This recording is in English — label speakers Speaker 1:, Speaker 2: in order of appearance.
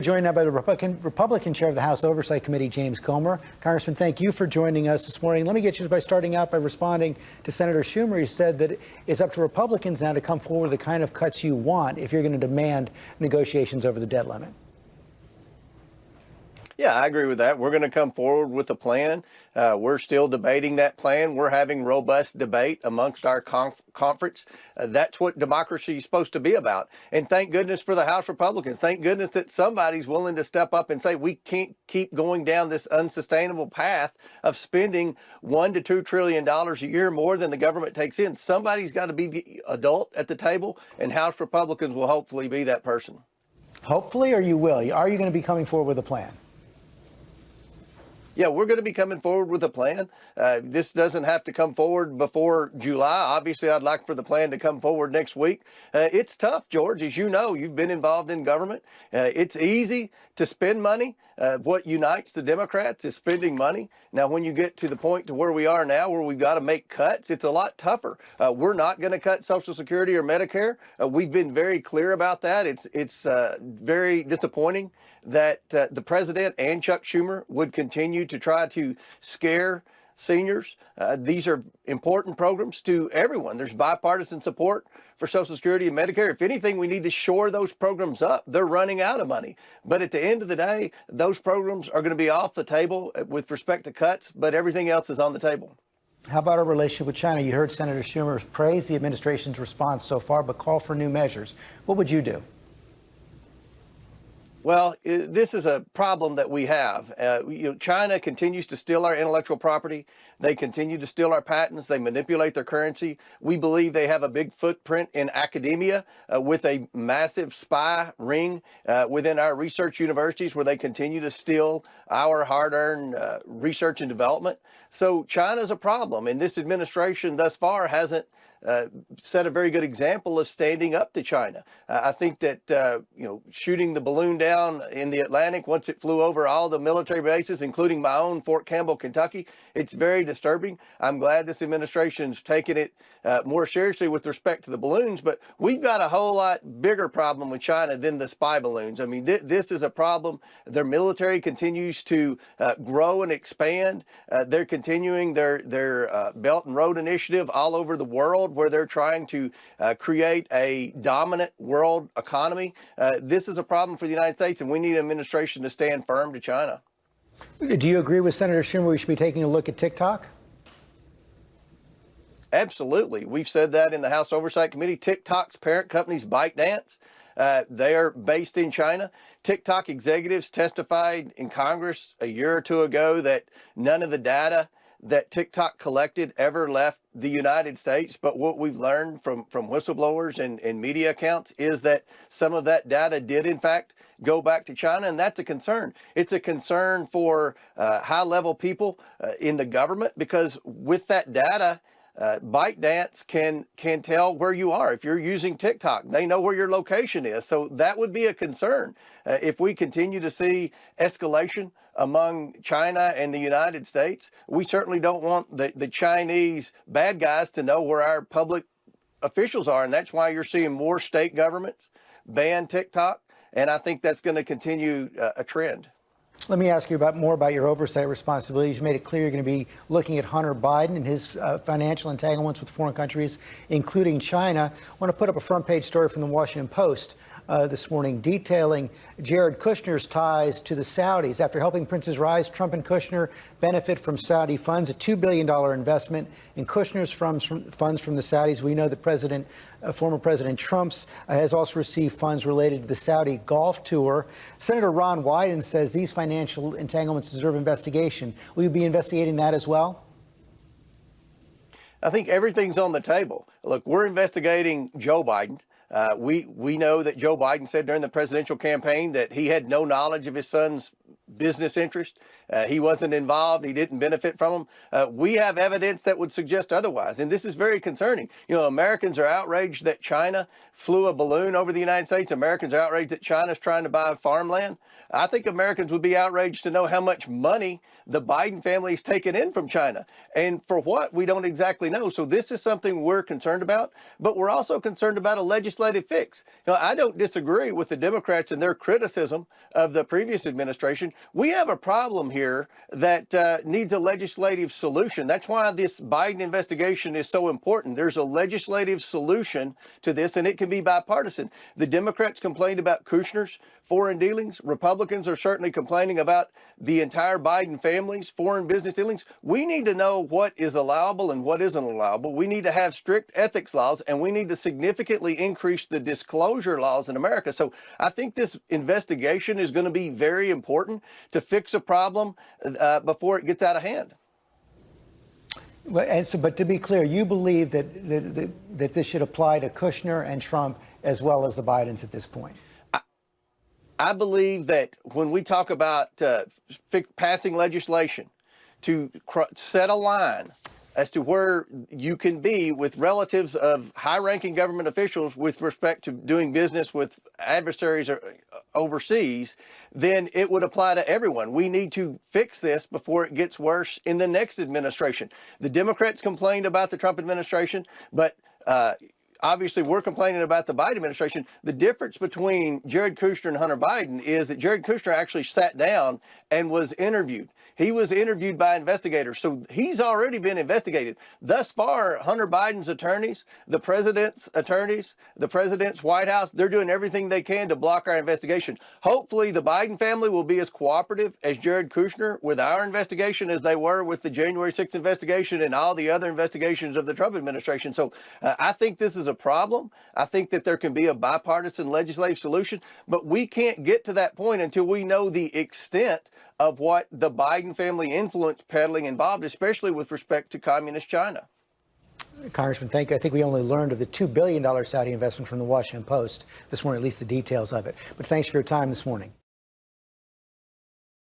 Speaker 1: Joined now by the Republican, Republican chair of the House Oversight Committee, James Comer. Congressman, thank you for joining us this morning. Let me get you by starting out by responding to Senator Schumer. He said that it's up to Republicans now to come forward with the kind of cuts you want if you're going to demand negotiations over the debt limit.
Speaker 2: Yeah, I agree with that. We're going to come forward with a plan. Uh, we're still debating that plan. We're having robust debate amongst our conf conference. Uh, that's what democracy is supposed to be about. And thank goodness for the House Republicans. Thank goodness that somebody's willing to step up and say we can't keep going down this unsustainable path of spending one to two trillion dollars a year more than the government takes in. Somebody's got to be the adult at the table, and House Republicans will hopefully be that person.
Speaker 1: Hopefully, or you will. Are you going to be coming forward with a plan?
Speaker 2: Yeah, we're going to be coming forward with a plan. Uh, this doesn't have to come forward before July. Obviously, I'd like for the plan to come forward next week. Uh, it's tough, George. As you know, you've been involved in government. Uh, it's easy to spend money. Uh, what unites the Democrats is spending money. Now, when you get to the point to where we are now, where we've got to make cuts, it's a lot tougher. Uh, we're not going to cut Social Security or Medicare. Uh, we've been very clear about that. It's it's uh, very disappointing that uh, the president and Chuck Schumer would continue to try to scare seniors. Uh, these are important programs to everyone. There's bipartisan support for Social Security and Medicare. If anything, we need to shore those programs up. They're running out of money. But at the end of the day, those programs are going to be off the table with respect to cuts, but everything else is on the table.
Speaker 1: How about our relationship with China? You heard Senator Schumer praise the administration's response so far, but call for new measures. What would you do?
Speaker 2: Well, this is a problem that we have. Uh, you know, China continues to steal our intellectual property. They continue to steal our patents. They manipulate their currency. We believe they have a big footprint in academia uh, with a massive spy ring uh, within our research universities where they continue to steal our hard-earned uh, research and development. So China is a problem, and this administration thus far hasn't uh, set a very good example of standing up to China. Uh, I think that, uh, you know, shooting the balloon down in the Atlantic once it flew over all the military bases, including my own Fort Campbell, Kentucky, it's very disturbing. I'm glad this administration's taken it uh, more seriously with respect to the balloons, but we've got a whole lot bigger problem with China than the spy balloons. I mean, th this is a problem. Their military continues to uh, grow and expand. they're continuing their, their Belt and Road Initiative all over the world world where they're trying to uh, create a dominant world economy. Uh, this is a problem for the United States, and we need an administration to stand firm to China.
Speaker 1: Do you agree with Senator Schumer we should be taking a look at TikTok?
Speaker 2: Absolutely. We've said that in the House Oversight Committee. TikTok's parent company's ByteDance. Uh, they are based in China. TikTok executives testified in Congress a year or two ago that none of the data that TikTok collected ever left the United States, but what we've learned from, from whistleblowers and, and media accounts is that some of that data did in fact go back to China, and that's a concern. It's a concern for uh, high-level people uh, in the government because with that data, uh, ByteDance can can tell where you are if you're using TikTok. They know where your location is, so that would be a concern uh, if we continue to see escalation among China and the United States. We certainly don't want the the Chinese bad guys to know where our public officials are, and that's why you're seeing more state governments ban TikTok, and I think that's going to continue uh, a trend.
Speaker 1: Let me ask you about more about your oversight responsibilities. You made it clear you're going to be looking at Hunter Biden and his uh, financial entanglements with foreign countries, including China. I want to put up a front page story from the Washington Post uh, this morning detailing Jared Kushner's ties to the Saudis. After helping princes rise, Trump and Kushner benefit from Saudi funds, a $2 billion investment in Kushner's funds from, funds from the Saudis. We know that President, uh, former President Trump's uh, has also received funds related to the Saudi golf tour. Senator Ron Wyden says these financial entanglements deserve investigation. Will you be investigating that as well?
Speaker 2: I think everything's on the table. Look, we're investigating Joe Biden. Uh, we we know that Joe Biden said during the presidential campaign that he had no knowledge of his son's business interest. Uh, he wasn't involved. He didn't benefit from them. Uh, we have evidence that would suggest otherwise. And this is very concerning. You know, Americans are outraged that China flew a balloon over the United States. Americans are outraged that China's trying to buy farmland. I think Americans would be outraged to know how much money the Biden family is taking in from China. And for what, we don't exactly know. So this is something we're concerned about, but we're also concerned about a legislative fix. Know, I don't disagree with the Democrats and their criticism of the previous administration. We have a problem here that uh, needs a legislative solution. That's why this Biden investigation is so important. There's a legislative solution to this, and it can be bipartisan. The Democrats complained about Kushner's foreign dealings. Republicans are certainly complaining about the entire Biden family's foreign business dealings. We need to know what is allowable and what isn't allowable. We need to have strict ethics laws, and we need to significantly increase the disclosure laws in America. So I think this investigation is going to be very important to fix a problem uh, before it gets out of hand.
Speaker 1: So, but to be clear, you believe that, that, that this should apply to Kushner and Trump as well as the Bidens at this point?
Speaker 2: I believe that when we talk about uh, passing legislation to set a line as to where you can be with relatives of high-ranking government officials with respect to doing business with adversaries uh, overseas, then it would apply to everyone. We need to fix this before it gets worse in the next administration. The Democrats complained about the Trump administration, but uh, obviously we're complaining about the Biden administration. The difference between Jared Kushner and Hunter Biden is that Jared Kushner actually sat down and was interviewed. He was interviewed by investigators, so he's already been investigated. Thus far, Hunter Biden's attorneys, the president's attorneys, the president's White House, they're doing everything they can to block our investigation. Hopefully, the Biden family will be as cooperative as Jared Kushner with our investigation as they were with the January 6th investigation and all the other investigations of the Trump administration. So uh, I think this is a problem. I think that there can be a bipartisan legislative solution, but we can't get to that point until we know the extent of what the Biden family influence peddling involved, especially with respect to communist China.
Speaker 1: Congressman, thank you. I think we only learned of the $2 billion Saudi investment from the Washington Post this morning, at least the details of it. But thanks for your time this morning.